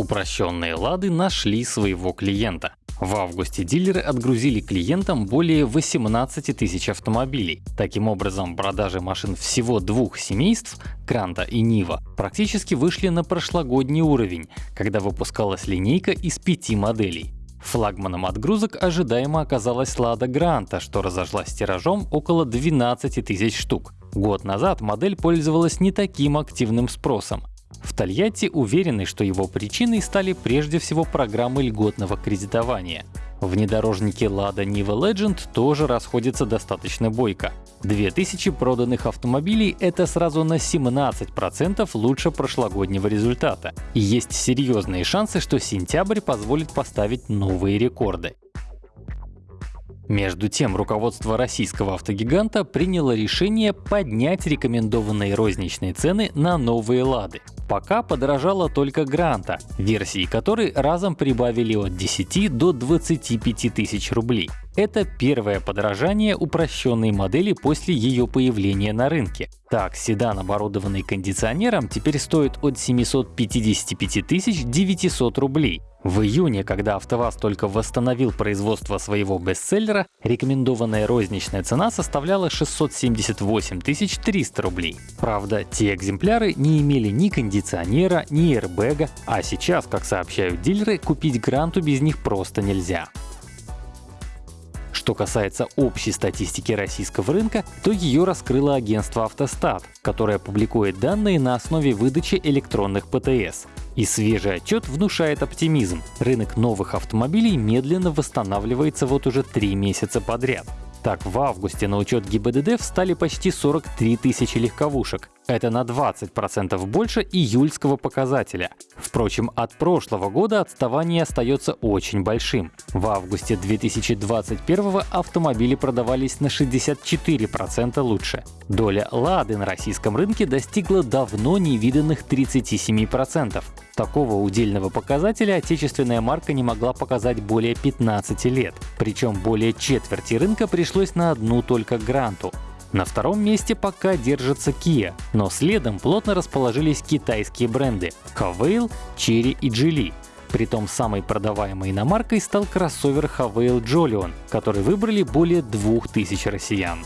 Упрощенные лады нашли своего клиента. В августе дилеры отгрузили клиентам более 18 тысяч автомобилей. Таким образом, продажи машин всего двух семейств — Гранта и Нива — практически вышли на прошлогодний уровень, когда выпускалась линейка из пяти моделей. Флагманом отгрузок ожидаемо оказалась Лада Гранта, что разошлась тиражом около 12 тысяч штук. Год назад модель пользовалась не таким активным спросом. В Тольятти уверены, что его причиной стали прежде всего программы льготного кредитования. Внедорожники Lada Niva Legend тоже расходятся достаточно бойко. 2000 проданных автомобилей — это сразу на 17% лучше прошлогоднего результата. И есть серьезные шансы, что сентябрь позволит поставить новые рекорды. Между тем, руководство российского автогиганта приняло решение поднять рекомендованные розничные цены на новые «Лады». Пока подорожала только Гранта, версии которой разом прибавили от 10 до 25 тысяч рублей. Это первое подорожание упрощенной модели после ее появления на рынке. Так, седан, оборудованный кондиционером, теперь стоит от 755 900 рублей, в июне, когда АвтоВАЗ только восстановил производство своего бестселлера, рекомендованная розничная цена составляла 678 300 рублей. Правда, те экземпляры не имели ни кондиционера, ни эрбэга, а сейчас, как сообщают дилеры, купить Гранту без них просто нельзя. Что касается общей статистики российского рынка, то ее раскрыло агентство «Автостат», которое публикует данные на основе выдачи электронных ПТС. И свежий отчет внушает оптимизм. Рынок новых автомобилей медленно восстанавливается вот уже три месяца подряд. Так, в августе на учет ГИБДД встали почти 43 тысячи легковушек. Это на 20% больше июльского показателя. Впрочем, от прошлого года отставание остается очень большим. В августе 2021 автомобили продавались на 64% лучше. Доля «Лады» на российском рынке достигла давно невиданных 37%. Такого удельного показателя отечественная марка не могла показать более 15 лет. Причем более четверти рынка пришлось на одну только Гранту. На втором месте пока держится Kia, но следом плотно расположились китайские бренды Havail, Chery и Geely. Притом самой продаваемой иномаркой стал кроссовер Havail Jolion, который выбрали более 2000 россиян.